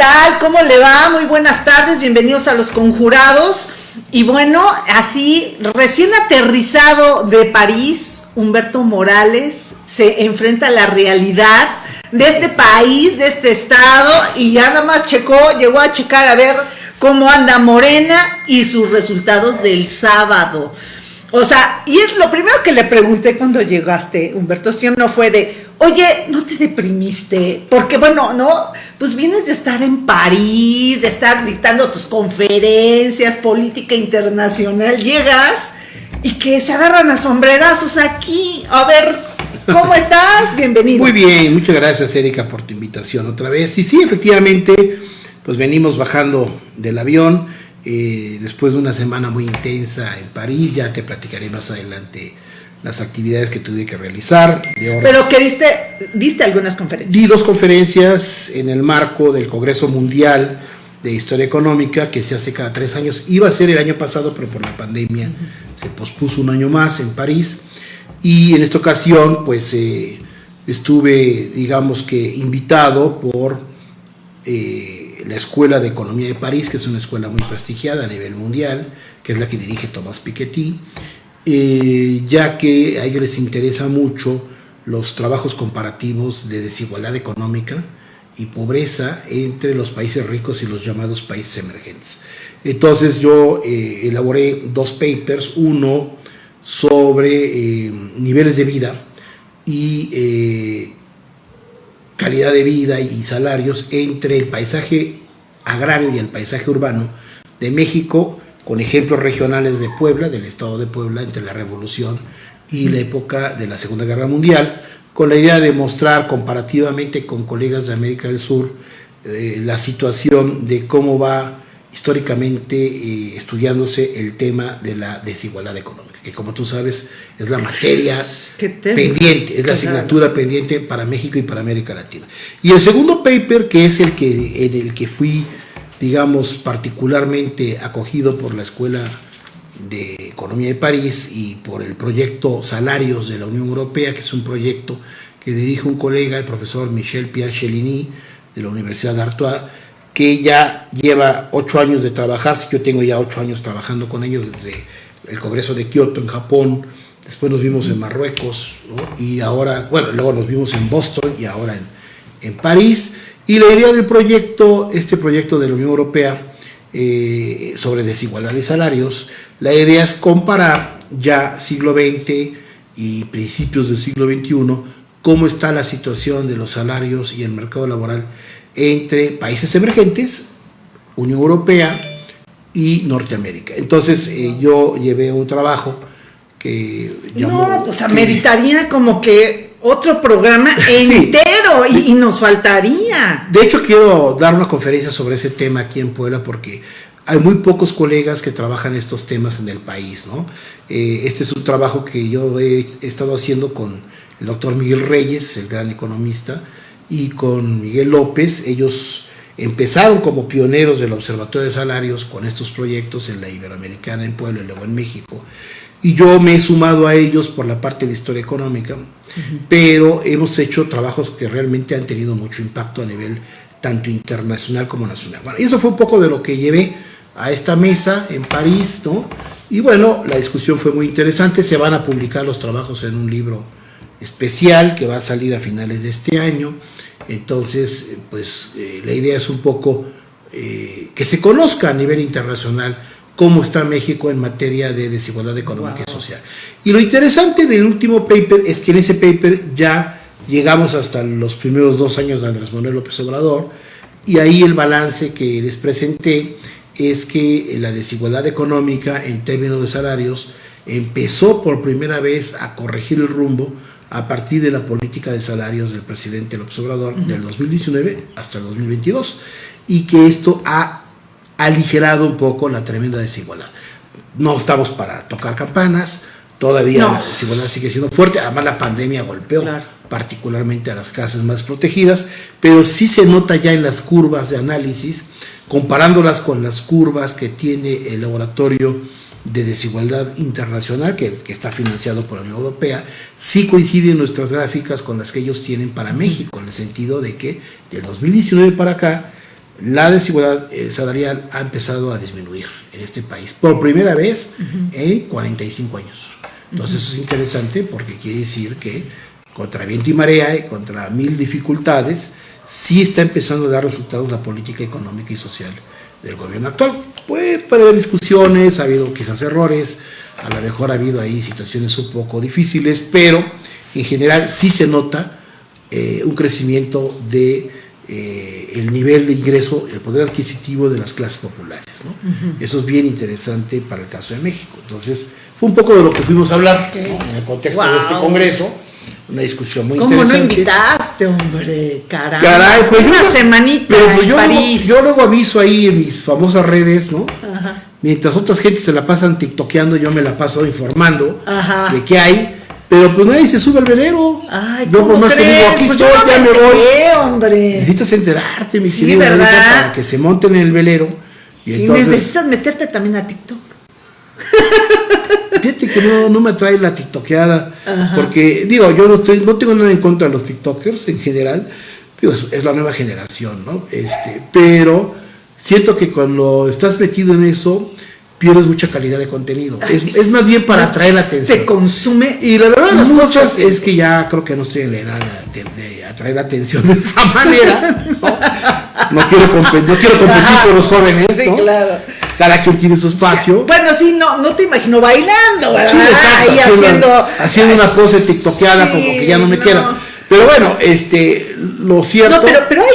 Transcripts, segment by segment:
tal? ¿Cómo le va? Muy buenas tardes, bienvenidos a Los Conjurados. Y bueno, así, recién aterrizado de París, Humberto Morales se enfrenta a la realidad de este país, de este estado, y ya nada más checó, llegó a checar a ver cómo anda Morena y sus resultados del sábado. O sea, y es lo primero que le pregunté cuando llegaste, Humberto, si no fue de, oye, ¿no te deprimiste? Porque bueno, ¿no? Pues vienes de estar en París, de estar dictando tus conferencias, política internacional, llegas y que se agarran a sombrerazos aquí. A ver, ¿cómo estás? Bienvenido. Muy bien, muchas gracias Erika por tu invitación otra vez. Y sí, efectivamente, pues venimos bajando del avión eh, después de una semana muy intensa en París, ya te platicaré más adelante las actividades que tuve que realizar. Pero que diste, diste algunas conferencias. Di dos conferencias en el marco del Congreso Mundial de Historia Económica que se hace cada tres años. Iba a ser el año pasado, pero por la pandemia se pospuso un año más en París. Y en esta ocasión, pues eh, estuve, digamos que, invitado por eh, la Escuela de Economía de París, que es una escuela muy prestigiada a nivel mundial, que es la que dirige Thomas Piketty eh, ya que a ellos les interesa mucho los trabajos comparativos de desigualdad económica y pobreza entre los países ricos y los llamados países emergentes. Entonces yo eh, elaboré dos papers, uno sobre eh, niveles de vida y calidad de vida y salarios entre el paisaje agrario y el paisaje urbano de México con ejemplos regionales de Puebla, del estado de Puebla, entre la Revolución y la época de la Segunda Guerra Mundial, con la idea de mostrar comparativamente con colegas de América del Sur eh, la situación de cómo va históricamente eh, estudiándose el tema de la desigualdad económica, que como tú sabes es la materia pendiente, es la asignatura pendiente para México y para América Latina. Y el segundo paper, que es el que, en el que fui digamos, particularmente acogido por la Escuela de Economía de París y por el proyecto Salarios de la Unión Europea, que es un proyecto que dirige un colega, el profesor Michel Pierre Chelini, de la Universidad de Artois, que ya lleva ocho años de trabajar, yo tengo ya ocho años trabajando con ellos desde el Congreso de Kioto en Japón, después nos vimos en Marruecos, y ahora, bueno, luego nos vimos en Boston y ahora en, en París, y la idea del proyecto, este proyecto de la Unión Europea eh, sobre desigualdad de salarios, la idea es comparar ya siglo XX y principios del siglo XXI cómo está la situación de los salarios y el mercado laboral entre países emergentes, Unión Europea y Norteamérica. Entonces eh, yo llevé un trabajo que llamó... No, pues ameritaría como que otro programa entero y, nos faltaría. De hecho, quiero dar una conferencia sobre ese tema aquí en Puebla porque hay muy pocos colegas que trabajan estos temas en el país. ¿no? Eh, este es un trabajo que yo he, estado haciendo con el doctor Miguel Reyes, el gran economista, y con Miguel López. Ellos empezaron como pioneros del Observatorio de Salarios con estos proyectos en la Iberoamericana, en Puebla y luego en México y yo me he sumado a ellos por la parte de historia económica, pero hemos hecho trabajos que realmente han tenido mucho impacto a nivel tanto internacional como nacional. Bueno, y eso fue un poco de lo que llevé a esta mesa en París, ¿no? Y bueno, la discusión fue muy interesante, se van a publicar los trabajos en un libro especial que va a salir a finales de este año, entonces, pues eh, la idea es un poco eh, que se conozca a nivel internacional cómo está México en materia de desigualdad económica y social. Y lo interesante del último paper es que en ese paper ya llegamos hasta los primeros dos años de Andrés Manuel López Obrador y ahí el balance que les presenté es que la desigualdad económica en términos de salarios empezó por primera vez a corregir el rumbo a partir de la política de salarios del presidente López Obrador del 2019 hasta el 2022 y que esto ha aligerado un poco la tremenda desigualdad. No estamos para tocar campanas, todavía la desigualdad sigue siendo fuerte, además la pandemia golpeó particularmente a las casas más protegidas, pero sí se nota ya en las curvas de análisis, comparándolas con las curvas que tiene el laboratorio de desigualdad internacional que, que, está financiado por la Unión Europea, sí coinciden nuestras gráficas con las que ellos tienen para México, en el sentido de que del 2019 para acá la desigualdad eh, salarial ha empezado a disminuir en este país por primera vez en 45 años. Entonces eso es interesante porque quiere decir que contra viento y marea y contra mil dificultades, sí está empezando a dar resultados la política económica y social del gobierno actual. Puede, puede haber discusiones, ha habido quizás errores, a lo mejor ha habido ahí situaciones un poco difíciles, pero en general sí se nota eh, un crecimiento de eh, el nivel de ingreso, el poder adquisitivo de las clases populares. Eso es bien interesante para el caso de México. Entonces, fue un poco de lo que fuimos a hablar en el contexto de este congreso una discusión muy ¿Cómo interesante. ¿Cómo no invitaste, hombre? Caray. Caray, pues Una yo, semanita pero pues en yo, París. Luego, yo luego aviso ahí en mis famosas redes, ¿no? Ajá. Mientras otras gentes se la pasan tiktokeando, yo me la paso informando Ajá. de qué hay. Pero pues nadie se sube al velero. Ay, ¿cómo por más que digo, aquí pues estoy, yo no ya me voy. hombre. Necesitas enterarte, mi Sí, querido para que se monten en el velero. Y Sí, entonces, necesitas meterte también a TikTok. Fíjate que no, no me atrae la tiktokeada, Ajá. porque digo, yo no estoy, no tengo nada en contra de los tiktokers en general, digo, es, es la nueva generación, ¿no? Este, pero siento que cuando estás metido en eso, pierdes mucha calidad de contenido. Es, es más bien para atraer la atención. Te consume. Y la verdad de las cosas tiempo. es que ya creo que no estoy en la edad de, de atraer la atención de esa manera. No, no quiero, compe- no quiero competir con los jóvenes, Sí, ¿no? claro. Cada quien tiene su espacio. Bueno, sí, no, no te imagino bailando, ¿verdad? Sí, exacto, Ahí haciendo, haciendo, haciendo una pose tiktokeada como que ya no me no. queda. Pero bueno, este, lo cierto. No, pero, pero hay,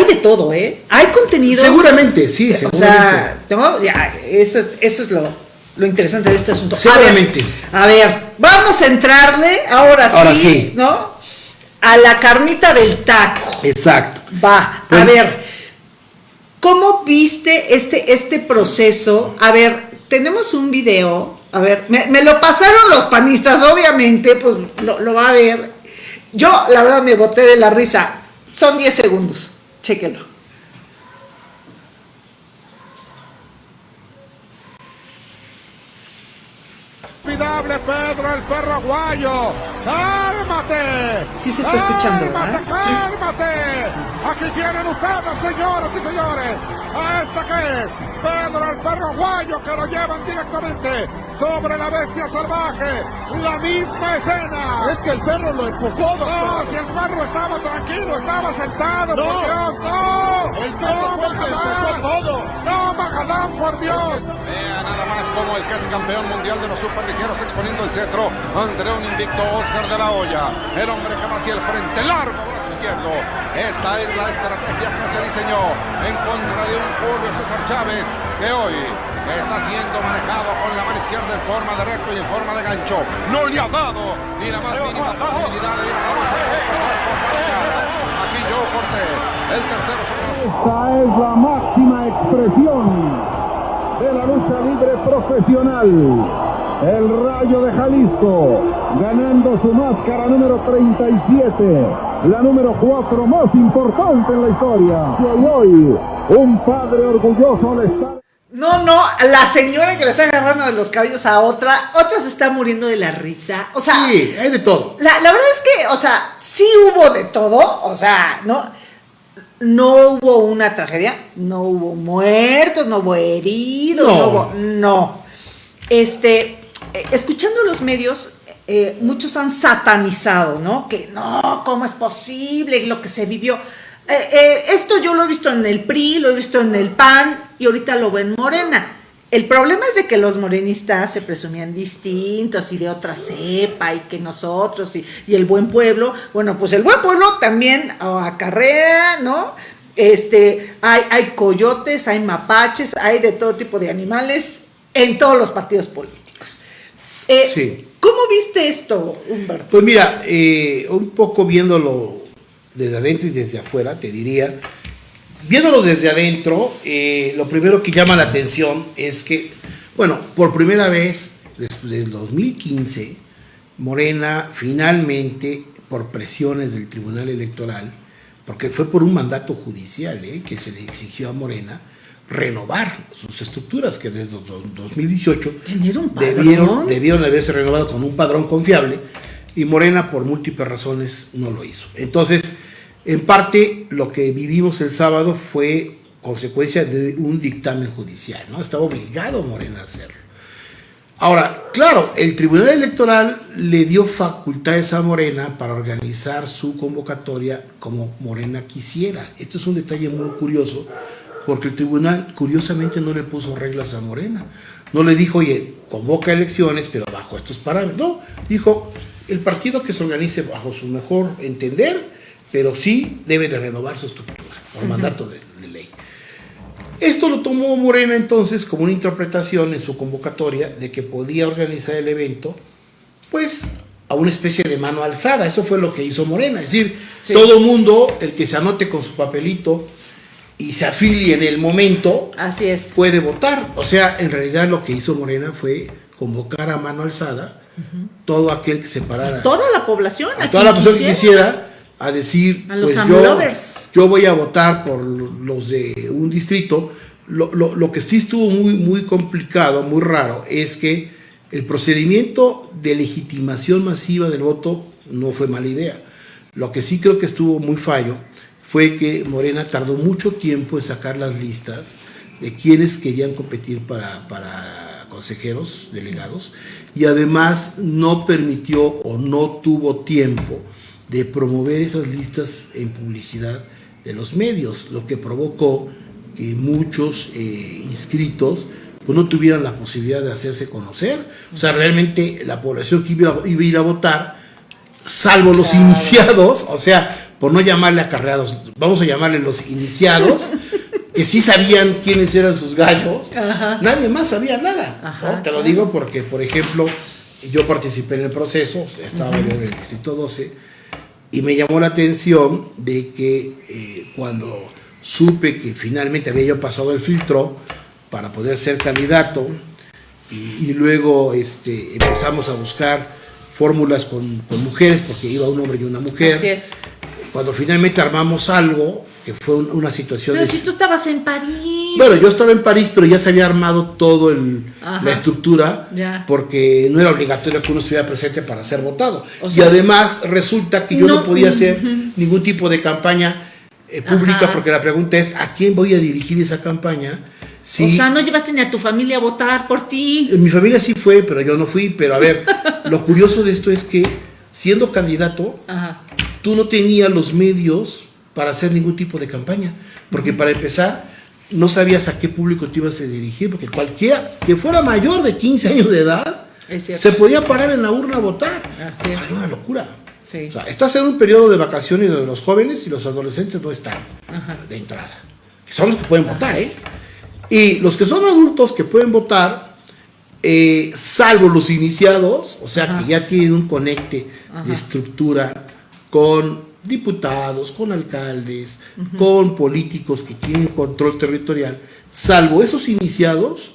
hay de todo, ¿eh? Hay contenidos. seguramente, sí, O seguramente. sea, ¿no? Ya, eso es, eso es lo, lo interesante de este asunto. A ver, Seguramente. A ver, vamos a entrarle ahora sí, Ahora sí. ¿no? A la carnita del taco. Exacto. Va, a ver, ¿cómo viste este, este proceso? A ver, tenemos un video, a ver, me, me lo pasaron los panistas, obviamente, pues lo, lo va a ver. Yo, la verdad, me boté de la risa. Son 10 segundos, chéquenlo. Inolvidable Pedro el perro aguayo. ¡Cálmate! Sí se está escuchando, ¡Cálmate, ¿verdad? cálmate! Aquí tienen ustedes, señoras y señores, a esta que es Pedro el perro aguayo que lo llevan directamente sobre la bestia salvaje. La misma escena. Es que el perro lo empujó, No, doctor. si el perro estaba tranquilo, estaba sentado, No. por Dios, no. El perro no, Magadán. todo. No, Magadán, por Dios. Vea nada más como el que es campeón mundial de los superligeros exponiendo el cetro ante un invicto Oscar de la Hoya. El hombre que va hacia el frente, largo brazo izquierdo. Esta es la estrategia que se diseñó en contra de un Julio César Chávez que hoy está siendo manejado con la mano izquierda en forma de recto y en forma de gancho. No le ha dado ni la más mínima posibilidad de ir a la lucha cuerpo a cuerpo para cara. Aquí Joe Cortés, el tercero sobre los Esta es la máxima expresión de la lucha libre profesional. El Rayo de Jalisco ganando su máscara número 37, la número 4 más importante en la historia. Y hoy, un padre orgulloso le está... No, no, la señora que le está agarrando de los cabellos a otra, otra se está muriendo de la risa. O sea, Sí, hay de todo. La, la verdad es que, o sea, sí hubo de todo, o sea, no, no hubo una tragedia, no hubo muertos, no hubo heridos, no, No. hubo, no. Este, eh, escuchando los medios, eh, muchos han satanizado, ¿no? Que no, ¿cómo es posible lo que se vivió? Eh, eh, esto yo lo he visto en el PRI, lo he visto en el PAN y ahorita lo veo en Morena. El problema es de que los morenistas se presumían distintos y de otra cepa y que nosotros y, y el buen pueblo, bueno, pues el buen pueblo también oh, acarrea, ¿no? Este, hay, hay coyotes, hay mapaches, hay de todo tipo de animales en todos los partidos políticos. Sí. ¿Cómo viste esto, Humberto? Pues mira, eh, un poco viéndolo desde adentro y desde afuera, te diría, viéndolo desde adentro, eh, lo primero que llama la atención es que, bueno, por primera vez después del 2015, Morena finalmente, por presiones del Tribunal Electoral, porque fue por un mandato judicial eh, que se le exigió a Morena, renovar sus estructuras que desde do- 2018 Tener un padrón. debieron, debieron haberse renovado con un padrón confiable y Morena por múltiples razones no lo hizo. Entonces, en parte lo que vivimos el sábado fue consecuencia de un dictamen judicial, ¿no? Estaba obligado Morena a hacerlo. Ahora, claro, el Tribunal Electoral le dio facultades a Morena para organizar su convocatoria como Morena quisiera. Esto es un detalle muy curioso, porque el tribunal curiosamente no le puso reglas a Morena. No le dijo, oye, convoca elecciones, pero bajo estos parámetros. No, dijo, el partido que se organice bajo su mejor entender, pero sí debe de renovar su estructura por mandato de, de ley. Esto lo tomó Morena entonces como una interpretación en su convocatoria de que podía organizar el evento, pues a una especie de mano alzada. Eso fue lo que hizo Morena. Es decir, Sí. todo mundo, el que se anote con su papelito y se afilie en el momento, Así es. puede votar. O sea, en realidad lo que hizo Morena fue convocar a mano alzada todo aquel que se parara. Toda la población. a toda la persona que quisiera a decir, A los pues yo, yo voy a votar por los de un distrito. Lo, lo- lo que sí estuvo muy, muy complicado, muy raro, es que el procedimiento de legitimación masiva del voto no fue mala idea. Lo que sí creo que estuvo muy fallo fue que Morena tardó mucho tiempo en sacar las listas de quienes querían competir para, para consejeros delegados y además no permitió o no tuvo tiempo de promover esas listas en publicidad de los medios, lo que provocó que muchos eh, inscritos pues, no tuvieran la posibilidad de hacerse conocer. O sea, realmente la población que iba, iba a ir a votar, salvo los iniciados, o sea, por no llamarle acarreados, vamos a llamarle los iniciados, que sí sabían quiénes eran sus gallos, nadie más sabía nada. Te lo digo porque, por ejemplo, yo participé en el proceso, estaba yo en el Distrito 12, y me llamó la atención de que eh, cuando supe que finalmente había yo pasado el filtro para poder ser candidato, y, y luego este, empezamos a buscar fórmulas con, con mujeres, porque iba un hombre y una mujer. Así es. Cuando finalmente armamos algo, que fue un- una situación Pero de... si tú estabas en París. Bueno, yo estaba en París, pero ya se había armado todo el, Ajá. la estructura, Ya. porque no era obligatorio que uno estuviera presente para ser votado. O y además resulta que yo no, no- podía hacer ningún tipo de campaña eh, pública, Ajá. porque la pregunta es, ¿a quién voy a dirigir esa campaña? O sea, no llevaste ni a tu familia a votar por ti. mi familia sí fue, pero yo no fui. Pero a ver, lo curioso de esto es que siendo candidato, Ajá. tú no tenías los medios para hacer ningún tipo de campaña. Porque para empezar, no sabías a qué público te ibas a dirigir, porque cualquiera que fuera mayor de 15 años de edad se podía parar en la urna a votar. Así es. Era una locura. Sí. O sea, estás en un periodo de vacaciones donde los jóvenes y los adolescentes no están Ajá. de entrada. Que son los que pueden votar, ¿eh? Y los que son adultos que pueden votar, eh, salvo los iniciados, o sea, Ajá. que ya tienen un conecte Ajá. de estructura con diputados, con alcaldes, con políticos que tienen control territorial, salvo esos iniciados,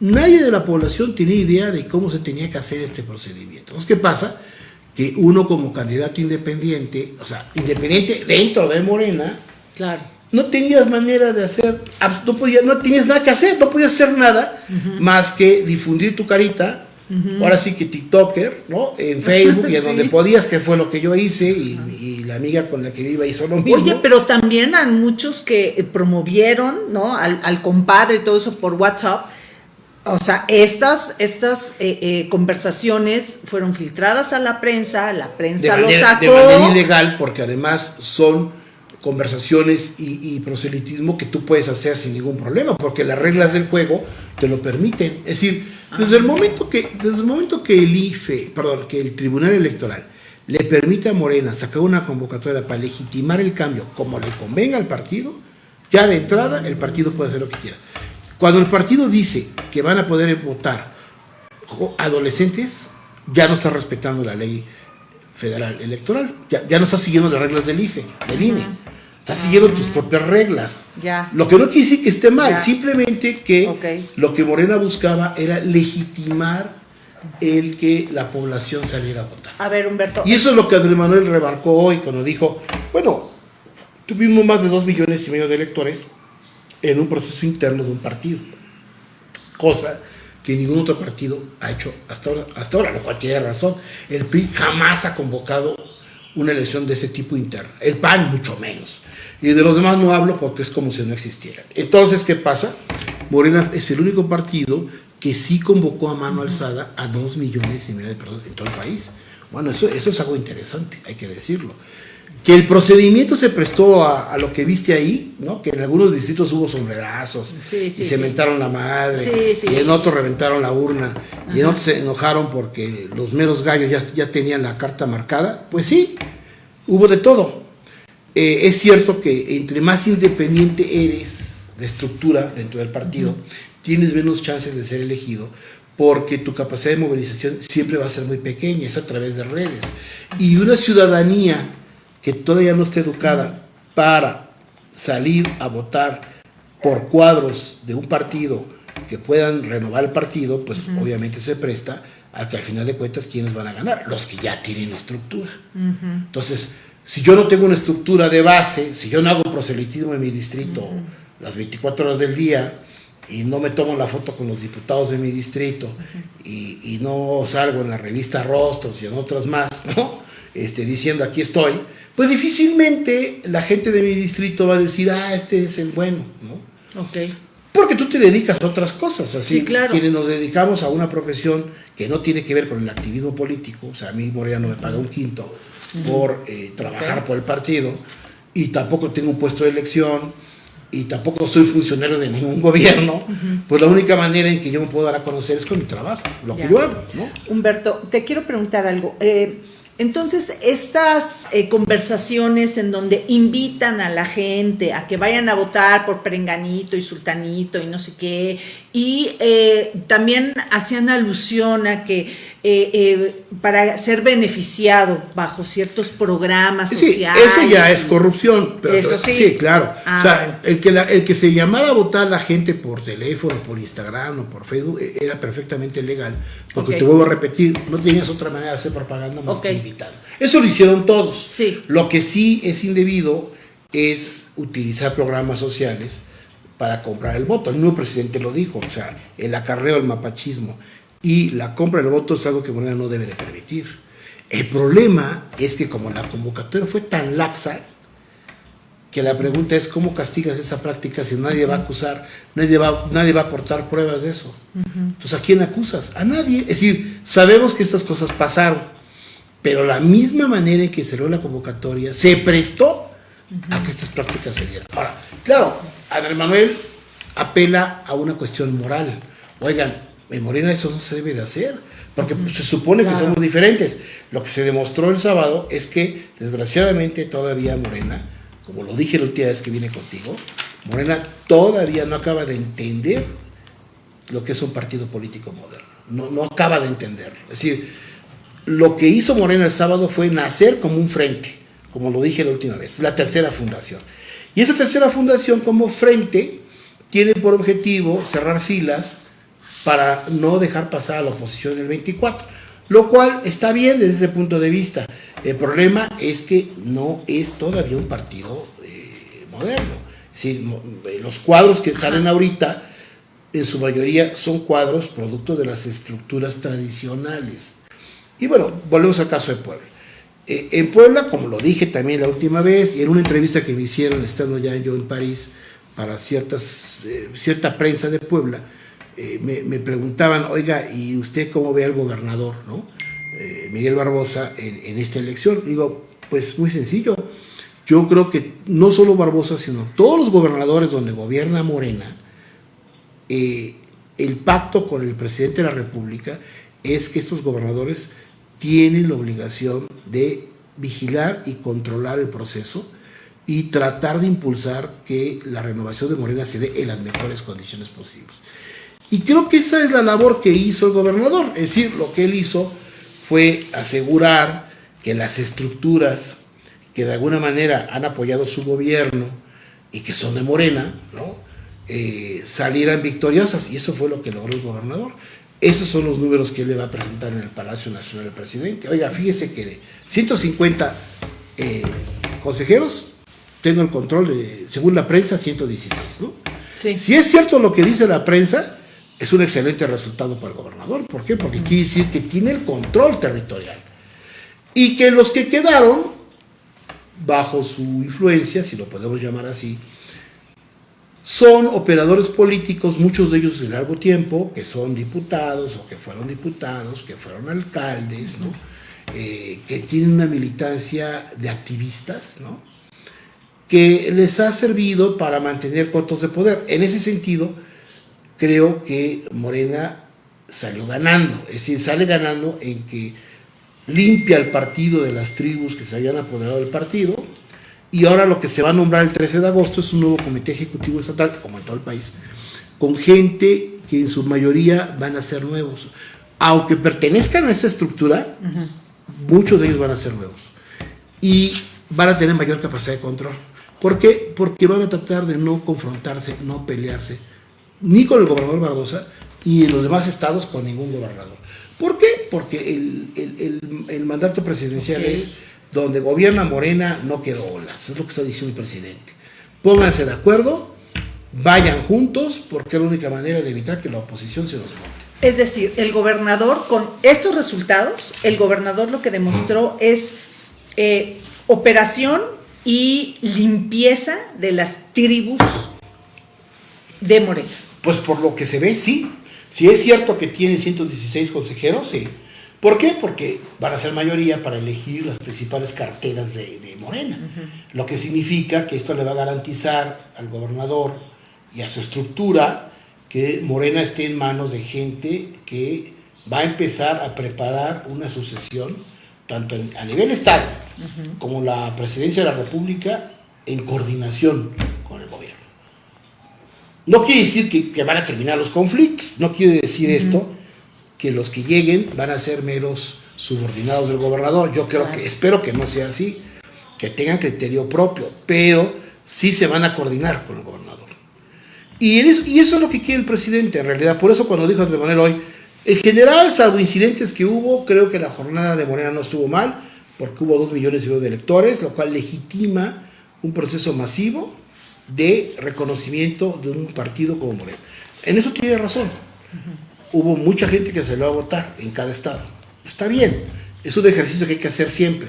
nadie de la población tenía idea de cómo se tenía que hacer este procedimiento. Entonces, ¿qué pasa? Que uno como candidato independiente, o sea, independiente dentro de Morena, Claro. No tenías manera de hacer, no, podías, no tenías nada que hacer, no podías hacer nada más que difundir tu carita, ahora sí que TikToker, ¿no? En Facebook y en Sí. donde podías, que fue lo que yo hice, y, y la amiga con la que iba hizo lo mismo. Oye, pero también hay muchos que eh, promovieron, ¿no? Al, al compadre y todo eso por WhatsApp. O sea, estas, estas eh, eh, conversaciones fueron filtradas a la prensa, la de prensa lo manera, sacó. de manera ilegal, porque además son conversaciones y, y proselitismo que tú puedes hacer sin ningún problema, porque las reglas del juego te lo permiten. Es decir, desde el momento que, desde el momento que el IFE, perdón, que el Tribunal Electoral le permite a Morena sacar una convocatoria para legitimar el cambio como le convenga al partido, ya de entrada el partido puede hacer lo que quiera. Cuando el partido dice que van a poder votar adolescentes, ya no está respetando la ley federal electoral, ya, ya no está siguiendo las reglas del IFE, del INE, está siguiendo tus propias reglas. Ya. Lo que no quiere decir que esté mal, Ya. simplemente que lo que Morena buscaba era legitimar el que la población saliera a votar. A ver, Humberto. Y eso es lo que Andrés Manuel remarcó hoy cuando dijo, bueno, tuvimos más de dos millones y medio de electores en un proceso interno de un partido, cosa que ningún otro partido ha hecho hasta ahora, hasta ahora, lo cual tiene razón. El PRI jamás ha convocado una elección de ese tipo interna. El PAN mucho menos. Y de los demás no hablo porque es como si no existieran. Entonces, ¿qué pasa? Morena es el único partido que sí convocó a mano alzada a dos millones y medio de personas en todo el país. Bueno, eso, eso es algo interesante, hay que decirlo. Que el procedimiento se prestó a, lo que viste ahí, ¿no? Que en algunos distritos hubo sombrerazos y se mentaron la madre, y en otros reventaron la urna, y en otros se enojaron porque los meros gallos ya, ya tenían la carta marcada. Pues sí, hubo de todo. Eh, es cierto que entre más independiente eres de estructura dentro del partido, tienes menos chances de ser elegido porque tu capacidad de movilización siempre va a ser muy pequeña, es a través de redes. Y una ciudadanía que todavía no esté educada para salir a votar por cuadros de un partido que puedan renovar el partido, pues obviamente se presta a que al final de cuentas quienes van a ganar, los que ya tienen estructura. Entonces, si yo no tengo una estructura de base, si yo no hago proselitismo en mi distrito las 24 horas del día, y no me tomo la foto con los diputados de mi distrito y, no salgo en la revista Rostros y en otras más, ¿no? Este, diciendo aquí estoy, pues difícilmente la gente de mi distrito va a decir, ah, este es el bueno, ¿no? Ok. Porque tú te dedicas a otras cosas, así sí, claro. quienes nos dedicamos a una profesión que no tiene que ver con el activismo político, o sea, a mí Morena no me paga un quinto por eh, trabajar por el partido y tampoco tengo un puesto de elección y tampoco soy funcionario de ningún gobierno, pues la única manera en que yo me puedo dar a conocer es con mi trabajo, lo que yo hago. ¿no? Humberto, te quiero preguntar algo. Eh, entonces, estas eh, conversaciones en donde invitan a la gente a que vayan a votar por Perenganito y Sultanito y no sé qué, y eh, también hacían alusión a que eh, para ser beneficiado bajo ciertos programas sociales. Eso ya es corrupción. eso sí. Sí, claro. o sea, ah. el que, el que se llamara a votar la gente por teléfono, por Instagram o por Facebook era perfectamente legal, porque te vuelvo a repetir, no tenías otra manera de hacer propaganda más que eso lo hicieron todos. Lo que sí es indebido es utilizar programas sociales para comprar el voto. El nuevo presidente lo dijo, o sea, el acarreo, el mapachismo y la compra del voto es algo que Morena no debe de permitir. El problema es que como la convocatoria fue tan laxa, que la pregunta es cómo castigas esa práctica si nadie va a acusar, nadie va, nadie va a aportar pruebas de eso. Entonces, ¿a quién acusas? A nadie. Es decir, sabemos que estas cosas pasaron pero la misma manera en que cerró la convocatoria se prestó a que estas prácticas se dieran. Ahora, claro, Andrés Manuel apela a una cuestión moral. Oigan, en Morena eso no se debe de hacer, porque se supone que somos diferentes. Lo que se demostró el sábado es que, desgraciadamente, todavía Morena, como lo dije la última vez que vine contigo, Morena todavía no acaba de entender lo que es un partido político moderno. No, no acaba de entenderlo. Es decir, lo que hizo Morena el sábado fue nacer como un frente, como lo dije la última vez, la tercera fundación. Y esa tercera fundación como frente tiene por objetivo cerrar filas para no dejar pasar a la oposición el 24, lo cual está bien desde ese punto de vista. El problema es que no es todavía un partido eh, moderno. Es decir, eh, los cuadros que salen ahorita, en su mayoría, son cuadros producto de las estructuras tradicionales. Y bueno, volvemos al caso de Puebla. Eh, en Puebla, como lo dije también la última vez, y en una entrevista que me hicieron estando ya yo en París para ciertas, eh, cierta prensa de Puebla, eh, me, preguntaban, oiga, ¿y usted cómo ve al gobernador, no? Miguel Barbosa, en, esta elección? Digo, pues muy sencillo. Yo creo que no solo Barbosa, sino todos los gobernadores donde gobierna Morena, el pacto con el presidente de la República es que estos gobernadores tienen la obligación de vigilar y controlar el proceso y tratar de impulsar que la renovación de Morena se dé en las mejores condiciones posibles. Y creo que esa es la labor que hizo el gobernador, es decir, lo que él hizo fue asegurar que las estructuras que de alguna manera han apoyado su gobierno y que son de Morena, ¿no? Eh, salieran victoriosas y eso fue lo que logró el gobernador. Esos son los números que él le va a presentar en el Palacio Nacional del Presidente. Oiga, fíjese que de 150 eh, consejeros, tengo el control de, según la prensa, 116, ¿no? Sí. Si es cierto lo que dice la prensa, es un excelente resultado para el gobernador. ¿Por qué? Porque quiere decir que tiene el control territorial. Y que los que quedaron bajo su influencia, si lo podemos llamar así, son operadores políticos, muchos de ellos de largo tiempo, que son diputados o que fueron diputados, que fueron alcaldes. Eh, que tienen una militancia de activistas, que les ha servido para mantener cotos de poder. En ese sentido, creo que Morena salió ganando, es decir, sale ganando en que limpia el partido de las tribus que se habían apoderado del partido, y ahora lo que se va a nombrar el 13 de agosto es un nuevo comité ejecutivo estatal, como en todo el país, con gente que en su mayoría van a ser nuevos. Aunque pertenezcan a esa estructura, muchos de ellos van a ser nuevos. Y van a tener mayor capacidad de control. ¿Por qué? Porque van a tratar de no confrontarse, no pelearse, ni con el gobernador Barbosa, y en los demás estados con ningún gobernador. ¿Por qué? Porque el, mandato presidencial es donde gobierna Morena no quedó olas, es lo que está diciendo el presidente. Pónganse de acuerdo, vayan juntos, porque es la única manera de evitar que la oposición se nos monte. Es decir, el gobernador, con estos resultados, el gobernador lo que demostró es eh, operación y limpieza de las tribus de Morena. Pues por lo que se ve, sí. Si es cierto que tiene 116 consejeros, sí. ¿Por qué? Porque van a ser mayoría para elegir las principales carteras de, Morena. Lo que significa que esto le va a garantizar al gobernador y a su estructura que Morena esté en manos de gente que va a empezar a preparar una sucesión, tanto a nivel Estado como la presidencia de la República, en coordinación con el gobierno. No quiere decir que, van a terminar los conflictos, no quiere decir esto que los que lleguen van a ser meros subordinados del gobernador. Yo creo que, espero que no sea así, que tengan criterio propio, pero sí se van a coordinar con el gobernador. Y eso, y eso es lo que quiere el presidente, en realidad. Por eso cuando dijo Andrés Manuel hoy, en general, salvo incidentes que hubo, creo que la jornada de Morena no estuvo mal, porque hubo dos millones y medio de electores, lo cual legitima un proceso masivo de reconocimiento de un partido como Morena. En eso tiene razón. Hubo mucha gente que salió a votar en cada estado. Está bien, es un ejercicio que hay que hacer siempre.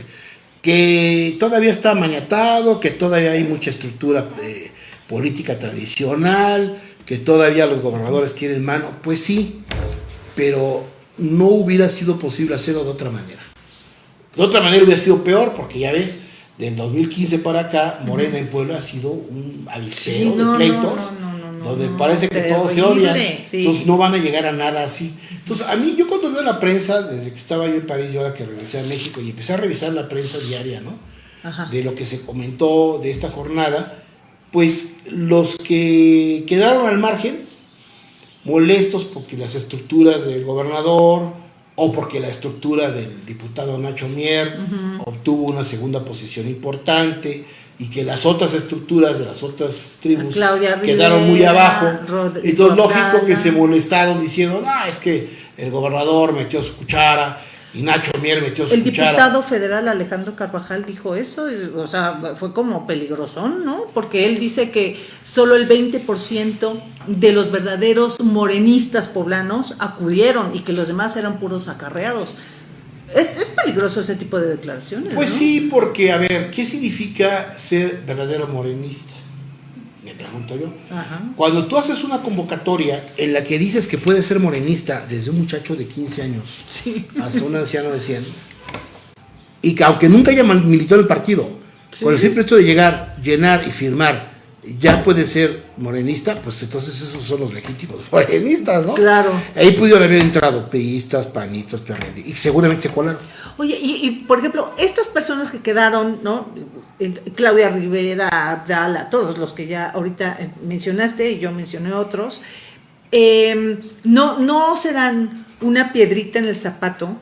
Que todavía está maniatado, que todavía hay mucha estructura eh, política tradicional, que todavía los gobernadores tienen mano, pues sí, pero no hubiera sido posible hacerlo de otra manera. De otra manera hubiera sido peor, porque ya ves, del 2015 para acá, Morena en Puebla ha sido un avispero de pleitos, donde parece que todos se odian. Entonces no van a llegar a nada así. Entonces, a mí, yo cuando veo la prensa, desde que estaba yo en París y ahora que regresé a México, y empecé a revisar la prensa diaria, ¿no? De lo que se comentó de esta jornada, pues los que quedaron al margen, molestos porque las estructuras del gobernador, o porque la estructura del diputado Nacho Mier obtuvo una segunda posición importante y que las otras estructuras de las otras tribus quedaron muy abajo. y entonces lógico que se molestaron diciendo, ah, es que el gobernador metió su cuchara y Nacho Mier metió su el cuchara. El diputado federal Alejandro Carvajal dijo eso, o sea, fue como peligroso, ¿no? Porque él dice que solo el 20% de los verdaderos morenistas poblanos acudieron y que los demás eran puros acarreados. Es, peligroso ese tipo de declaraciones. Pues sí, porque, a ver, ¿qué significa ser verdadero morenista? Me pregunto yo. Cuando tú haces una convocatoria en la que dices que puedes ser morenista desde un muchacho de 15 años hasta un anciano de 100, y que aunque nunca haya militado el partido, con el simple hecho de llegar, llenar y firmar ya puede ser morenista, pues entonces esos son los legítimos morenistas, ¿no? Claro. Ahí pudieron haber entrado priistas, panistas, y seguramente se colaron. Oye, y, por ejemplo, estas personas que quedaron, ¿no? Claudia Rivera, Abdala, todos los que ya ahorita eh, mencionaste, y yo mencioné otros, em, no, no serán una piedrita en el zapato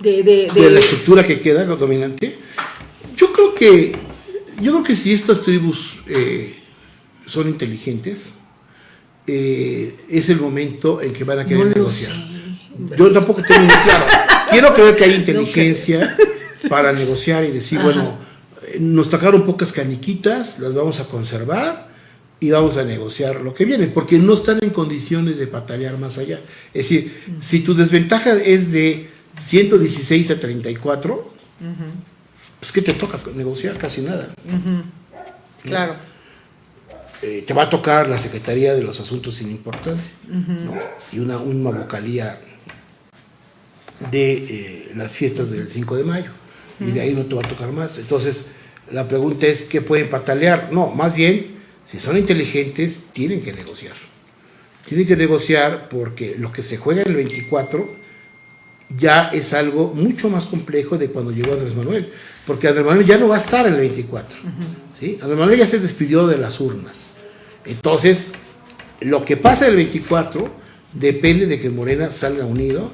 de, de, de la estructura que queda, lo dominante. Yo creo que yo creo que si estas tribus eh, son inteligentes, eh, es el momento en que van a querer negociar. Yo tampoco tengo muy claro. Quiero creer que hay inteligencia para negociar y decir, bueno, eh, nos tocaron pocas caniquitas, las vamos a conservar y vamos a negociar lo que viene, porque no están en condiciones de patalear más allá. Es decir, si tu desventaja es de 116 a 34, pues ¿qué te toca negociar? Casi nada. Claro. Eh, te va a tocar la Secretaría de los Asuntos sin Importancia ¿no? y una, una vocalía de eh, las fiestas del 5 de mayo. Y de ahí no te va a tocar más. Entonces, la pregunta es, ¿qué pueden patalear? No, más bien, si son inteligentes, tienen que negociar. Tienen que negociar porque lo que se juega en el 24 ya es algo mucho más complejo de cuando llegó Andrés Manuel. Porque Andrés Manuel ya no va a estar en el 24. ¿sí? Andrés Manuel ya se despidió de las urnas. Entonces, lo que pasa el 24 depende de que Morena salga unido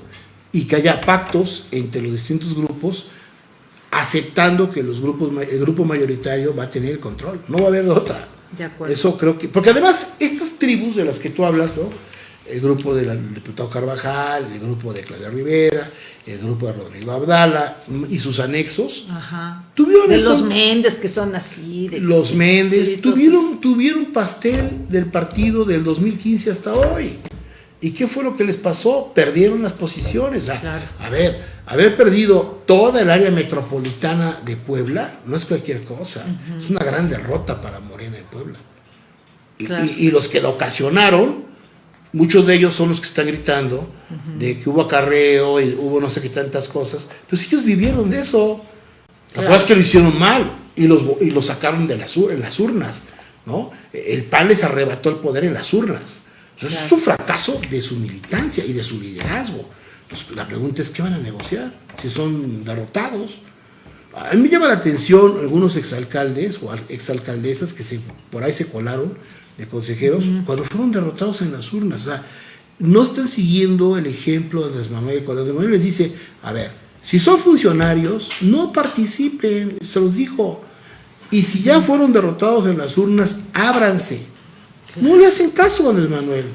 y que haya pactos entre los distintos grupos aceptando que los grupos, el grupo mayoritario va a tener el control. No va a haber otra. De acuerdo. Eso creo que... Porque además, estas tribus de las que tú hablas, ¿no? El grupo del diputado Carvajal, el grupo de Claudia Rivera, el grupo de Rodrigo Abdala y sus anexos, Ajá. tuvieron... De los Méndez que son así. De los Méndez sí, tuvieron, entonces- tuvieron pastel del partido del 2015 hasta hoy. ¿Y qué fue lo que les pasó? Perdieron las posiciones. Claro. A ver, haber perdido toda el área metropolitana de Puebla no es cualquier cosa. Es una gran derrota para Morena en Puebla. Y, Claro. y- y los que lo ocasionaron, muchos de ellos son los que están gritando de que hubo acarreo y hubo no sé qué tantas cosas. Pues ellos vivieron de eso. La Claro. es que lo hicieron mal y los, y los sacaron de las, en las urnas. ¿no? El PAN les arrebató el poder en las urnas. Entonces, Es un fracaso de su militancia y de su liderazgo. Pues, la pregunta es, ¿qué van a negociar si son derrotados? A mí me llama la atención algunos exalcaldes o al- exalcaldesas que se, por ahí se colaron de consejeros cuando fueron derrotados en las urnas. O sea, no están siguiendo el ejemplo de Andrés Manuel. Cuando Andrés Manuel les dice, a ver, si son funcionarios, no participen, se los dijo. Y si ya fueron derrotados en las urnas, ábranse. No le hacen caso a Andrés Manuel.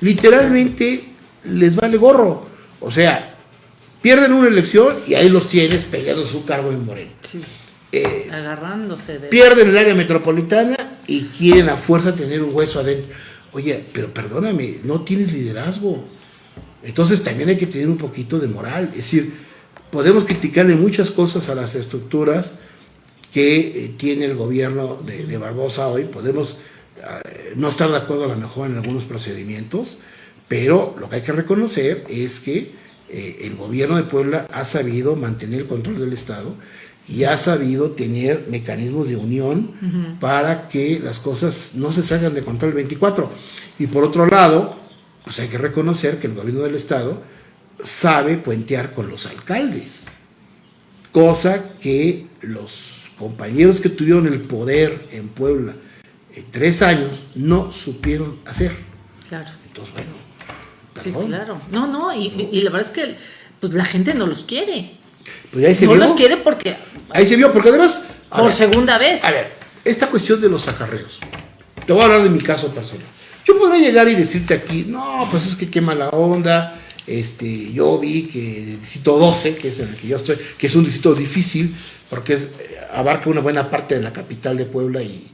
Literalmente les vale gorro. O sea, pierden una elección y ahí los tienes peleando su cargo en Moreno. Sí, Eh, agarrándose de. pierden el área metropolitana y quieren a fuerza tener un hueso adentro. Oye, pero perdóname, no tienes liderazgo. Entonces también hay que tener un poquito de moral. Es decir, podemos criticarle muchas cosas a las estructuras que eh, tiene el gobierno de, Barbosa hoy. Podemos eh, no estar de acuerdo a lo mejor en algunos procedimientos, pero lo que hay que reconocer es que eh, el gobierno de Puebla ha sabido mantener el control del Estado y ha sabido tener mecanismos de unión para que las cosas no se salgan de control el 24. Y por otro lado, pues hay que reconocer que el gobierno del Estado sabe puentear con los alcaldes, cosa que los compañeros que tuvieron el poder en Puebla en tres años no supieron hacer. Claro. Entonces, bueno, Sí, claro. No, no, y, y- y la verdad es que pues, la gente no los quiere. Pues ahí se No vio. los quiere porque. Ahí se vio, porque además. a Por ver, segunda vez. A ver, esta cuestión de los acarreos. Te voy a hablar de mi caso personal. Yo podría llegar y decirte aquí, no, pues es que qué mala onda. Este, yo vi que el distrito 12, que es en el que yo estoy, que es un distrito difícil, porque es, eh, abarca una buena parte de la capital de Puebla y,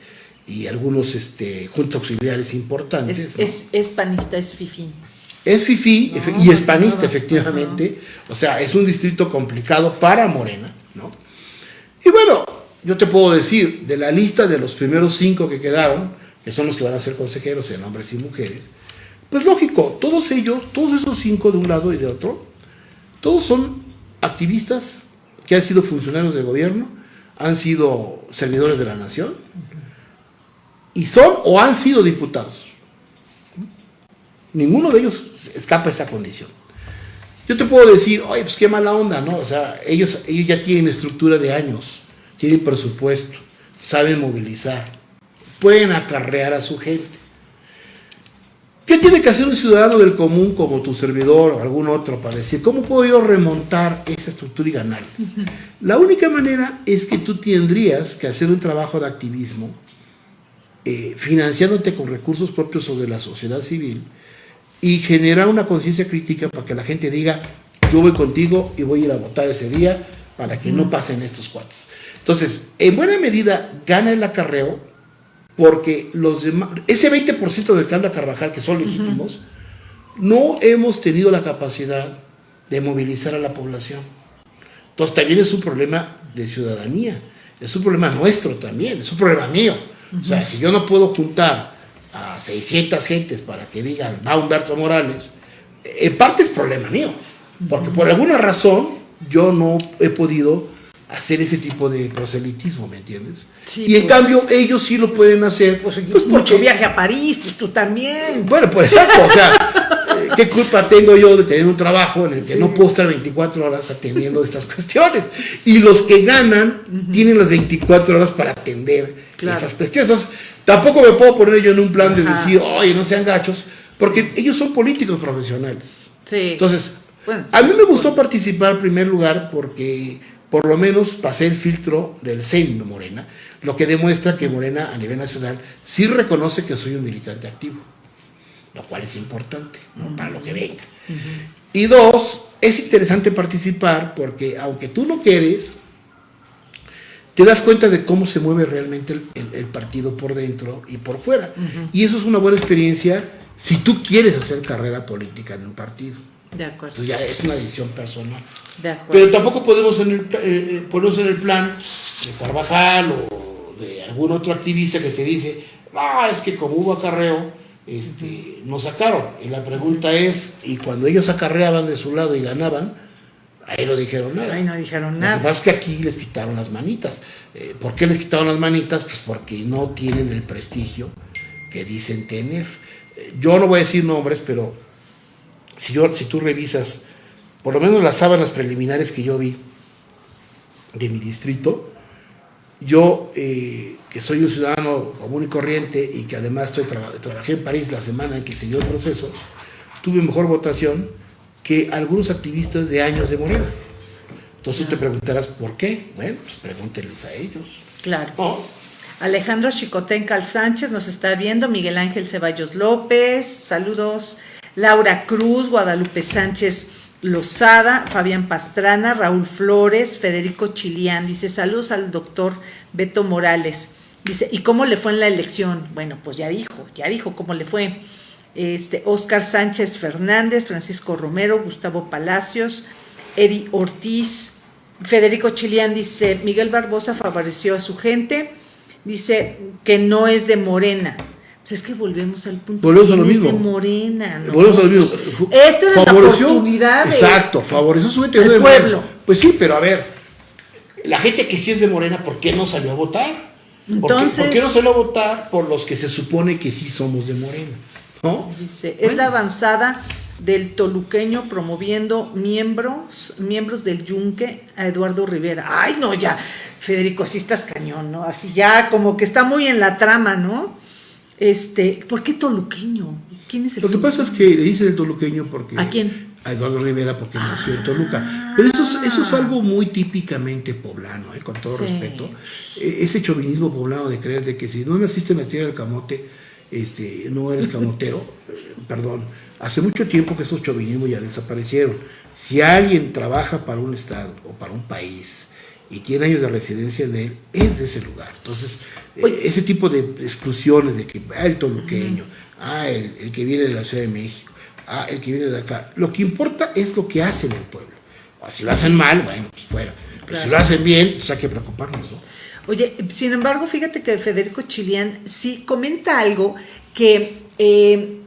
y algunos este, juntas auxiliares importantes. es, ¿no? es, es panista, es fifi. Es FIFI No, y es panista, nada. efectivamente. O sea, es un distrito complicado para Morena, ¿no? Y bueno, yo te puedo decir, de la lista de los primeros cinco que quedaron, que son los que van a ser consejeros en hombres y mujeres, pues lógico, todos ellos, todos esos cinco de un lado y de otro, todos son activistas que han sido funcionarios del gobierno, han sido servidores de la nación, y son o han sido diputados. Ninguno de ellos escapa esa condición. Yo te puedo decir, oye, pues qué mala onda, ¿no? O sea, ellos, ellos ya tienen estructura de años, tienen presupuesto, saben movilizar, pueden acarrear a su gente. ¿Qué tiene que hacer un ciudadano del común como tu servidor o algún otro para decir, ¿cómo puedo yo remontar esa estructura y ganarles? La única manera es que tú tendrías que hacer un trabajo de activismo eh, financiándote con recursos propios o de la sociedad civil y generar una conciencia crítica para que la gente diga, yo voy contigo y voy a ir a votar ese día para que no pasen estos cuates. Entonces, en buena medida gana el acarreo porque los demás, ese 20% del que anda Carvajal, que son legítimos, no hemos tenido la capacidad de movilizar a la población. Entonces también es un problema de ciudadanía, es un problema nuestro también, es un problema mío. O sea, si yo no puedo juntar a 600 gentes para que digan, va Humberto Morales, en parte es problema mío, porque por alguna razón yo no he podido hacer ese tipo de proselitismo, ¿me entiendes? Sí, y en pues. cambio ellos sí lo pueden hacer. Pues, pues, mucho porque- viaje a París, pues tú también. Bueno, pues exacto, o sea, eh, ¿qué culpa tengo yo de tener un trabajo en el que no puedo estar 24 horas atendiendo estas cuestiones? Y los que ganan tienen las 24 horas para atender Claro. esas cuestiones. Entonces, tampoco me puedo poner yo en un plan de decir, oye, no sean gachos, porque ellos son políticos profesionales. Sí. Entonces, Bueno, a mí me gustó participar en primer lugar porque por lo menos pasé el filtro del CEN de Morena, lo que demuestra que Morena a nivel nacional sí reconoce que soy un militante activo, lo cual es importante ¿no? para lo que venga. Y dos, es interesante participar porque aunque tú no quieres, te das cuenta de cómo se mueve realmente el, el- el partido por dentro y por fuera. Y eso es una buena experiencia si tú quieres hacer carrera política en un partido. de acuerdo, Entonces ya es una decisión personal. de acuerdo. Pero tampoco podemos en el, eh, eh, ponernos en el plan de Carvajal o de algún otro activista que te dice, ah, es que como hubo acarreo, este, nos sacaron. Y la pregunta es, y cuando ellos acarreaban de su lado y ganaban, ahí no dijeron nada. Ahí no dijeron Lo que nada. pasa es que aquí les quitaron las manitas. Eh, ¿Por qué les quitaron las manitas? Pues porque no tienen el prestigio que dicen tener. Eh, yo no voy a decir nombres, pero si, yo, si tú revisas, por lo menos las sábanas preliminares que yo vi de mi distrito, yo, eh, que soy un ciudadano común y corriente y que además estoy traba- trabajé en París la semana en que se dio el proceso, tuve mejor votación que algunos activistas de años de Morena. Entonces tú te preguntarás, ¿por qué? Bueno, pues pregúntenles a ellos. Claro. ¿no? Alejandro Chicotencal Sánchez nos está viendo, Miguel Ángel Ceballos López, saludos, Laura Cruz, Guadalupe Sánchez Lozada, Fabián Pastrana, Raúl Flores, Federico Chilián, dice saludos al doctor Beto Morales, dice, ¿y cómo le fue en la elección? Bueno, pues ya dijo, ya dijo cómo le fue. Este, Oscar Sánchez Fernández, Francisco Romero, Gustavo Palacios, Eri Ortiz, Federico Chilián dice, Miguel Barbosa favoreció a su gente, dice que no es de Morena. Pues es que volvemos al punto. Volvemos a lo ¿quién es mismo. de Morena, ¿no? Volvemos a lo mismo. Esta es la oportunidad de- Exacto, favoreció su gente. de pueblo. Morena. Pues sí, pero a ver, la gente que sí es de Morena, ¿por qué no salió a votar? ¿Por, qué, Entonces- por qué no salió a votar por los que se supone que sí somos de Morena? ¿No? Dice, es la avanzada del toluqueño promoviendo miembros, miembros del yunque a Eduardo Rivera. Ay, no, ya, Federico, sí estás cañón, ¿no? Así ya, como que está muy en la trama, ¿no? Este, ¿por qué toluqueño? ¿Quién es el Lo que pasa es que le dicen el toluqueño porque... ¿A quién? A Eduardo Rivera porque nació en Toluca. Pero eso es, eso es algo muy típicamente poblano, ¿eh? con todo Sí. respeto. E- Ese chauvinismo poblano de creer de que si no naciste en la tierra del camote, este, no eres camotero. Eh, Perdón. Hace mucho tiempo que estos chauvinismos ya desaparecieron. Si alguien trabaja para un estado o para un país y tiene años de residencia en él, es de ese lugar. Entonces, eh, Oye. ese tipo de exclusiones de que ah, el toluqueño, ah, el, el que viene de la Ciudad de México, ah, el que viene de acá, lo que importa es lo que hacen en el pueblo. Ah, Si lo hacen mal, bueno, pues fuera. Pero si lo hacen bien, pues hay que preocuparnos, ¿no? Oye, sin embargo, fíjate que Federico Chilián sí comenta algo que eh,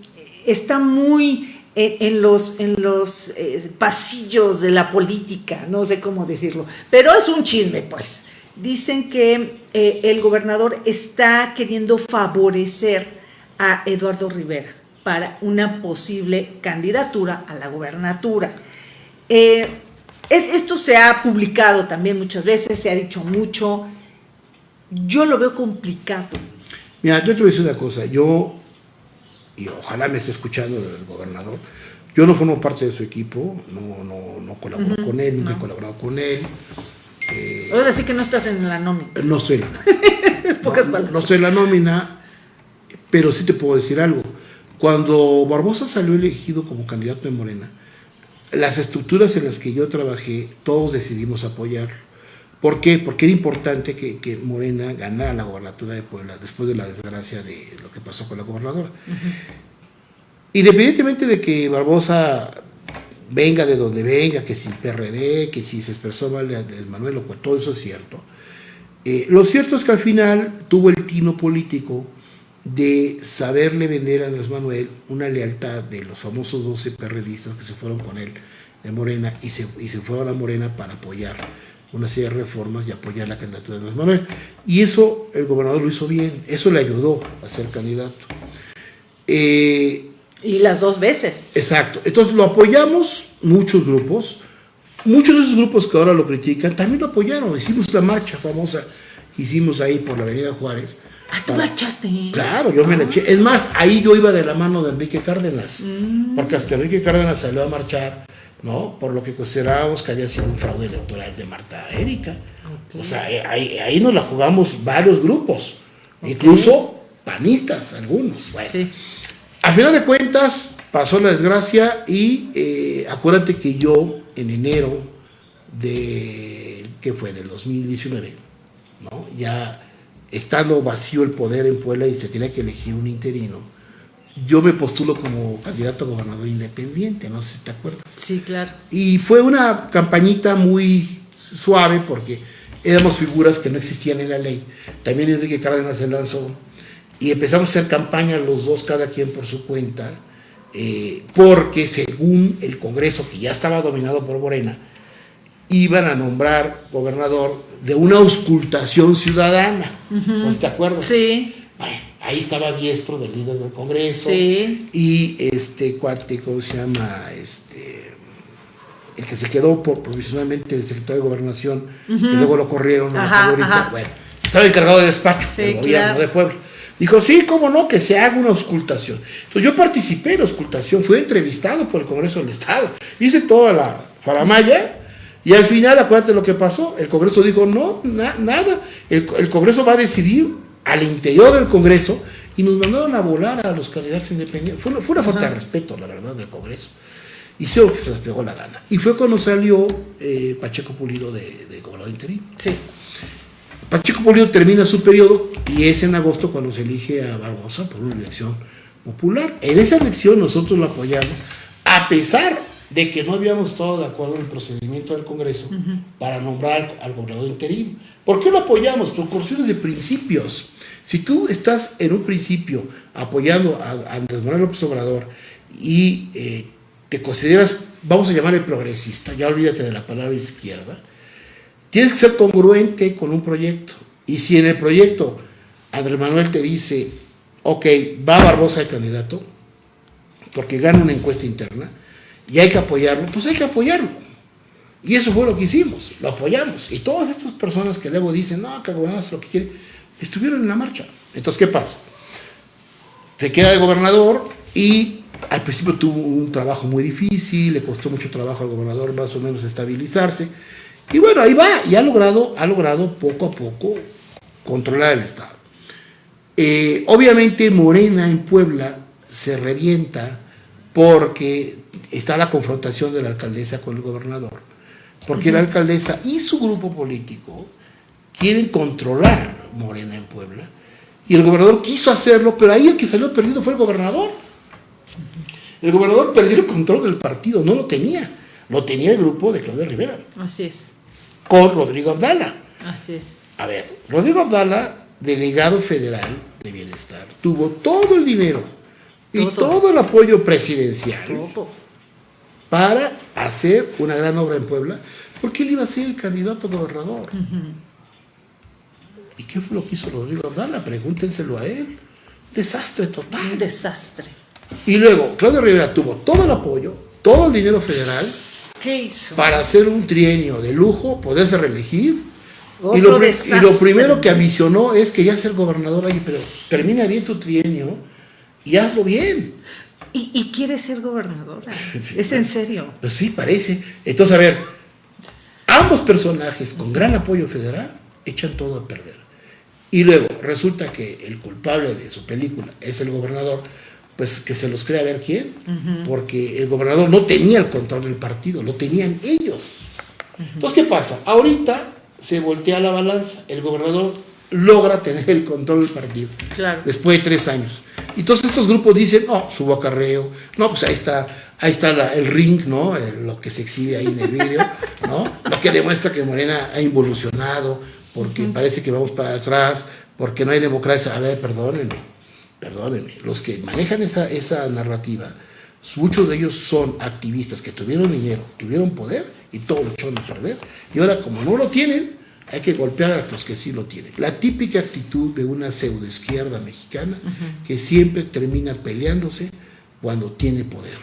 está muy en, los, eh, pasillos de la política, no sé cómo decirlo, pero es un chisme, pues. Dicen que eh, el gobernador está queriendo favorecer a Eduardo Rivera para una posible candidatura a la gobernatura. E- esto se ha publicado también muchas veces, se ha dicho mucho. Yo lo veo complicado. Mira, yo te voy a decir una cosa, yo, y ojalá me esté escuchando el gobernador, yo no formo parte de su equipo, no, no, no colaboro con él, nunca he colaborado con él, Ahora sí que no estás en la nómina. no soy la nómina. Pocas no, no soy la nómina, pero sí te puedo decir algo. Cuando Barbosa salió elegido como candidato de Morena, las estructuras en las que yo trabajé, todos decidimos apoyar. ¿Por qué? Porque era importante que, que Morena ganara la gobernatura de Puebla después de la desgracia de lo que pasó con la gobernadora. Independientemente de que Barbosa venga de donde venga, que si PRD, que si se expresó mal Andrés Manuel, todo eso es cierto. Eh, lo cierto es que al final tuvo el tino político de saberle vender a Andrés Manuel una lealtad de los famosos 12 perredistas que se fueron con él de Morena y se, y se fueron a Morena para apoyar una serie de reformas y apoyar la candidatura de Andrés Manuel. Y eso el gobernador lo hizo bien, eso le ayudó a ser candidato. Eh, y las dos veces. Exacto. Entonces lo apoyamos muchos grupos. Muchos de esos grupos que ahora lo critican también lo apoyaron. Hicimos la marcha famosa que hicimos ahí por la Avenida Juárez. Ah, tú marchaste. Claro, yo me la eché. Es más, ahí yo iba de la mano de Enrique Cárdenas. Mm. Porque hasta Enrique Cárdenas salió a marchar, ¿no? Por lo que considerábamos que había sido un fraude electoral de Marta Erika. O sea, ahí, ahí nos la jugamos varios grupos. Incluso panistas, algunos. Bueno. Sí. A final de cuentas, pasó la desgracia y eh, acuérdate que yo en enero de, ¿qué fue? Del 2019, ¿no? Ya estando vacío el poder en Puebla y se tenía que elegir un interino, yo me postulo como candidato a gobernador independiente, no sé si te acuerdas. Sí, claro. Y fue una campañita muy suave porque éramos figuras que no existían en la ley. También Enrique Cárdenas se lanzó y empezamos a hacer campaña los dos, cada quien por su cuenta, eh, porque según el Congreso, que ya estaba dominado por Morena, iban a nombrar gobernador de una auscultación ciudadana. ¿No te acuerdas? Sí. Bueno, ahí estaba Biestro, del líder del Congreso, Sí. y este cuate, ¿cómo se llama? Este, el que se quedó por, provisionalmente el secretario de Gobernación, que luego lo corrieron, me Ajá, ajá. bueno, estaba encargado del despacho Sí, del gobierno claro. de Puebla. Dijo, sí, cómo no, que se haga una auscultación. Entonces yo participé en la auscultación, fui entrevistado por el Congreso del Estado, hice toda la faramaya y al final, acuérdate lo que pasó, el Congreso dijo, no, na- nada, el, el Congreso va a decidir al interior del Congreso y nos mandaron a volar a los candidatos independientes. Fue una, fue una falta de respeto, la verdad, del Congreso. Hicieron lo que se les pegó la gana. Y fue cuando salió eh, Pacheco Pulido de, de gobernador interino. Sí. Pacheco Pulido termina su periodo y es en agosto cuando se elige a Barbosa por una elección popular. En esa elección nosotros lo apoyamos, a pesar de que no habíamos estado de acuerdo en el procedimiento del Congreso para nombrar al gobernador interino. ¿Por qué lo apoyamos? Por cuestiones de principios. Si tú estás en un principio apoyando a, Andrés Manuel López Obrador y eh, te consideras, vamos a llamarle progresista, ya olvídate de la palabra izquierda, Tienes que ser congruente con un proyecto. Y si en el proyecto Andrés Manuel te dice, ok, va Barbosa el candidato, porque gana una encuesta interna, y hay que apoyarlo, pues hay que apoyarlo. Y eso fue lo que hicimos, lo apoyamos. Y todas estas personas que luego dicen, no, que el gobernador hace lo que quiere, estuvieron en la marcha. Entonces, ¿qué pasa? Se queda de gobernador y al principio tuvo un trabajo muy difícil, le costó mucho trabajo al gobernador más o menos estabilizarse. Y bueno, ahí va, y ha logrado, ha logrado poco a poco controlar el Estado. Eh, obviamente Morena en Puebla se revienta porque está la confrontación de la alcaldesa con el gobernador. Porque la alcaldesa y su grupo político quieren controlar Morena en Puebla. Y el gobernador quiso hacerlo, pero ahí el que salió perdido fue el gobernador. El gobernador perdió el control del partido, no lo tenía. Lo tenía el grupo de Claudia Rivera, Así es. con Rodrigo Abdala. Así es. A ver, Rodrigo Abdala, delegado federal de bienestar, tuvo todo el dinero y Todo. todo el apoyo presidencial Todo. Para hacer una gran obra en Puebla, porque él iba a ser el candidato a gobernador. ¿Y qué fue lo que hizo Rodrigo Abdala? Pregúntenselo a él. Desastre Un total. desastre. Y luego, Claudio Rivera tuvo todo el apoyo, todo el dinero federal ¿Qué hizo? para hacer un trienio de lujo, poderse reelegir. Y lo, y lo primero que ambicionó es que ya ser gobernador ahí, pero termina bien tu trienio y hazlo bien. Y, y quiere ser gobernadora. Es en serio. Pues sí, parece. Entonces, a ver, ambos personajes con gran apoyo federal echan todo a perder. Y luego resulta que el culpable de su película es el gobernador, pues que se los crea a ver quién, porque el gobernador no tenía el control del partido, lo tenían ellos. Entonces, ¿qué pasa? Ahorita se voltea la balanza, el gobernador logra tener el control del partido. Claro. Después de tres años. Y todos estos grupos dicen, no, subo acarreo, no, pues ahí está, ahí está la- el ring, ¿no? El- lo que se exhibe ahí en el vídeo, ¿no? Lo que demuestra que Morena ha involucionado, porque parece que vamos para atrás, porque no hay democracia. A ver, perdónenme, perdónenme. Los que manejan esa, esa narrativa, muchos de ellos son activistas que tuvieron dinero, tuvieron poder y todo lo echaron a perder. Y ahora, como no lo tienen, hay que golpear a los que sí lo tienen. La típica actitud de una pseudoizquierda mexicana que siempre termina peleándose cuando tiene poder.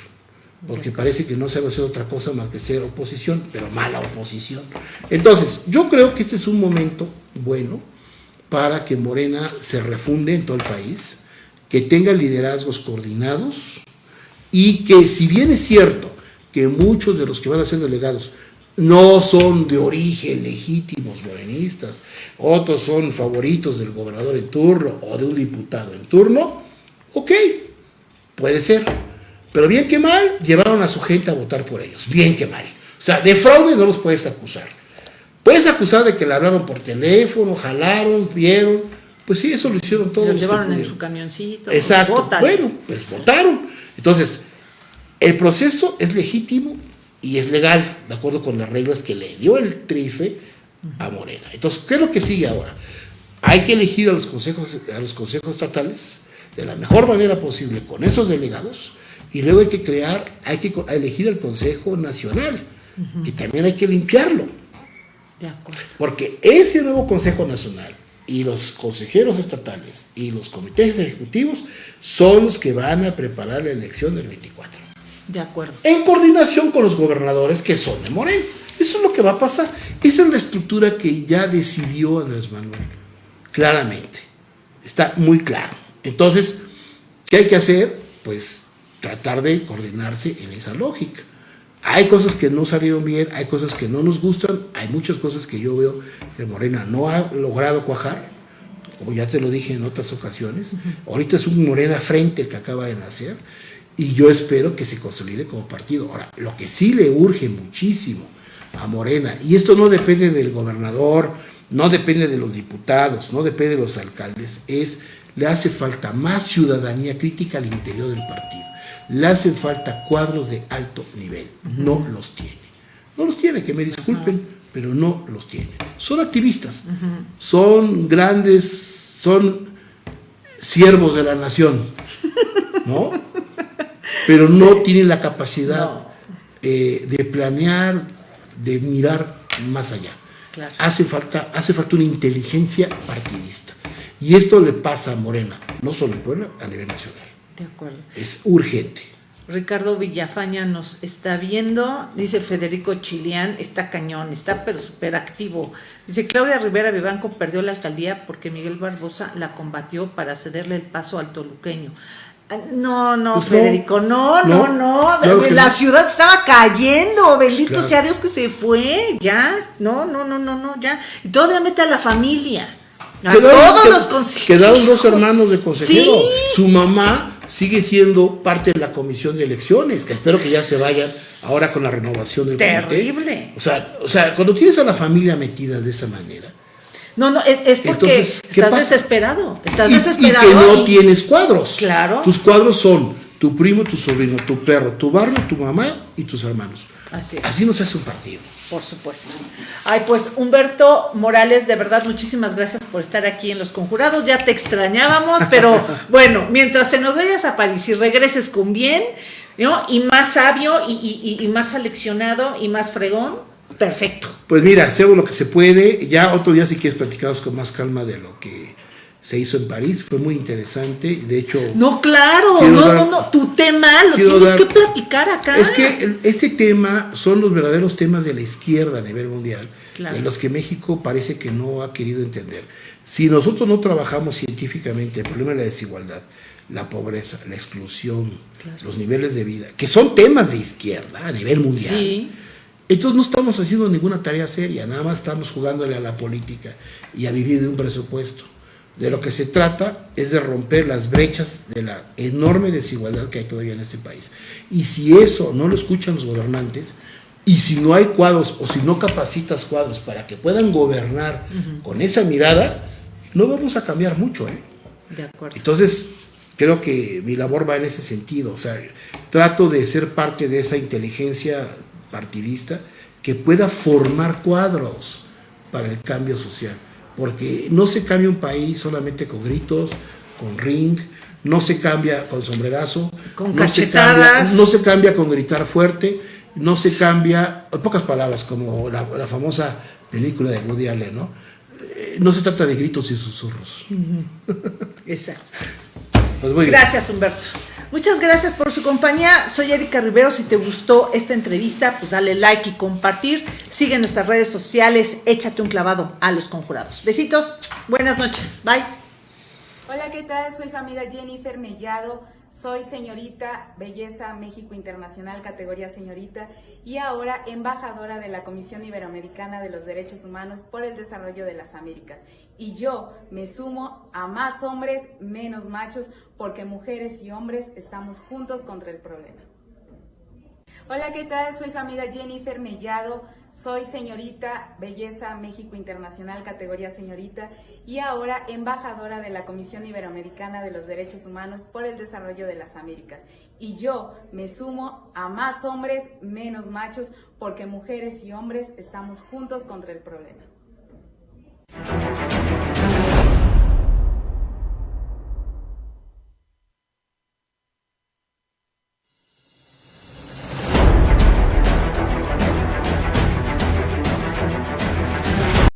Porque parece que no sabe hacer otra cosa más que ser oposición, pero mala oposición. Entonces, yo creo que este es un momento bueno para que Morena se refunde en todo el país, que tenga liderazgos coordinados y que si bien es cierto que muchos de los que van a ser delegados no son de origen legítimos morenistas, otros son favoritos del gobernador en turno o de un diputado en turno, ok, puede ser. Pero bien que mal, llevaron a su gente a votar por ellos, bien que mal. O sea, de fraude no los puedes acusar. Puedes acusar de que le hablaron por teléfono, jalaron, vieron. Pues sí, eso lo hicieron todos. Los llevaron en su camioncito. Exacto. Bueno, pues votaron. Entonces, el proceso es legítimo y es legal, de acuerdo con las reglas que le dio el trife a Morena. Entonces, ¿qué es lo que sigue ahora? Hay que elegir a los consejos, a los consejos estatales de la mejor manera posible con esos delegados y luego hay que crear, hay que elegir el Consejo Nacional, que también hay que limpiarlo. De acuerdo. Porque ese nuevo Consejo Nacional y los consejeros estatales y los comités ejecutivos son los que van a preparar la elección del 24. De acuerdo. En coordinación con los gobernadores que son de Moreno. Eso es lo que va a pasar. Esa es la estructura que ya decidió Andrés Manuel. Claramente. Está muy claro. Entonces, ¿qué hay que hacer? Pues tratar de coordinarse en esa lógica. Hay cosas que no salieron bien, hay cosas que no nos gustan, hay muchas cosas que yo veo que Morena no ha logrado cuajar, como ya te lo dije en otras ocasiones. Ahorita es un Morena frente el que acaba de nacer y yo espero que se consolide como partido. Ahora, lo que sí le urge muchísimo a Morena, y esto no depende del gobernador, no depende de los diputados, no depende de los alcaldes, es le hace falta más ciudadanía crítica al interior del partido. Le hacen falta cuadros de alto nivel. No los tiene. No los tiene, que me disculpen, pero no los tiene. Son activistas, son grandes, son siervos de la nación, ¿no? Pero no tienen la capacidad No. eh, de planear, de mirar más allá. Claro. Hace falta, hace falta una inteligencia partidista. Y esto le pasa a Morena, no solo en Puebla, a nivel nacional. De acuerdo. Es urgente. Ricardo Villafaña nos está viendo, dice Federico Chilián, está cañón, está pero súper activo. Dice Claudia Rivera Vivanco perdió la alcaldía porque Miguel Barbosa la combatió para cederle el paso al toluqueño. No, no, Pues no. Federico, no, no, No, no, claro que la no. ciudad estaba cayendo, bendito Claro. sea Dios que se fue, ya, no, no, no, no, no, ya. Y todavía mete a la familia, a todos los consejeros. quedaron dos hermanos de consejero. Sí. Su mamá sigue siendo parte de la comisión de elecciones, que espero que ya se vayan ahora con la renovación del comité. Terrible. O sea, o sea, cuando tienes a la familia metida de esa manera, No, no, es, es porque Entonces, ¿qué estás pasa? desesperado. Estás y, y desesperado. que no y- tienes cuadros. Claro. Tus cuadros son tu primo, tu sobrino, tu perro, tu barrio, tu mamá y tus hermanos. Así es. Así no se hace un partido. Por supuesto. Ay, pues Humberto Morales, de verdad, muchísimas gracias por estar aquí en Los Conjurados. Ya te extrañábamos, pero bueno, mientras te nos vayas a París y regreses con bien, ¿no? Y más sabio y, y- y- y más aleccionado y más fregón, perfecto. Pues mira, hacemos lo que se puede. Ya otro día si quieres platicaros con más calma de lo que se hizo en París. Fue muy interesante. De hecho, No, claro, no, dar- no, no, tu tema lo tienes dar- que platicar acá. es que este tema son los verdaderos temas de la izquierda a nivel mundial, Claro. de los que México parece que no ha querido entender. Si nosotros no trabajamos científicamente el problema de la desigualdad, la pobreza, la exclusión, los niveles de vida, que son temas de izquierda a nivel mundial, Sí, Entonces no estamos haciendo ninguna tarea seria, nada más estamos jugándole a la política y a vivir de un presupuesto. De lo que se trata es de romper las brechas de la enorme desigualdad que hay todavía en este país. Y si eso no lo escuchan los gobernantes, y si no hay cuadros o si no capacitas cuadros para que puedan gobernar con esa mirada, no vamos a cambiar mucho. ¿eh? De acuerdo. Entonces, creo que mi labor va en ese sentido. O sea, trato de ser parte de esa inteligencia partidista que pueda formar cuadros para el cambio social. Porque no se cambia un país solamente con gritos, con ring, no se cambia con sombrerazo, Con no se cachetadas. cambia- no se cambia con gritar fuerte, no se cambia, en pocas palabras, como la, la famosa película de Woody Allen, ¿no? Eh, No se trata de gritos y susurros. Exacto. Pues muy bien. Gracias, Humberto. Muchas gracias por su compañía. Soy Erika Rivero. Si te gustó esta entrevista, pues dale like y compartir. Sigue nuestras redes sociales. Échate un clavado a los conjurados. Besitos. Buenas noches. Bye. Hola, ¿qué tal? Soy su amiga Jennifer Mellado. Soy señorita Belleza México Internacional, categoría señorita, y ahora embajadora de la Comisión Iberoamericana de los Derechos Humanos por el Desarrollo de las Américas. Y yo me sumo a más hombres, menos machos, porque mujeres y hombres estamos juntos contra el problema. Hola, ¿qué tal? Soy su amiga Jennifer Mellado. Soy señorita Belleza México Internacional, categoría señorita, y ahora embajadora de la Comisión Iberoamericana de los Derechos Humanos por el Desarrollo de las Américas. Y yo me sumo a más hombres, menos machos, porque mujeres y hombres estamos juntos contra el problema.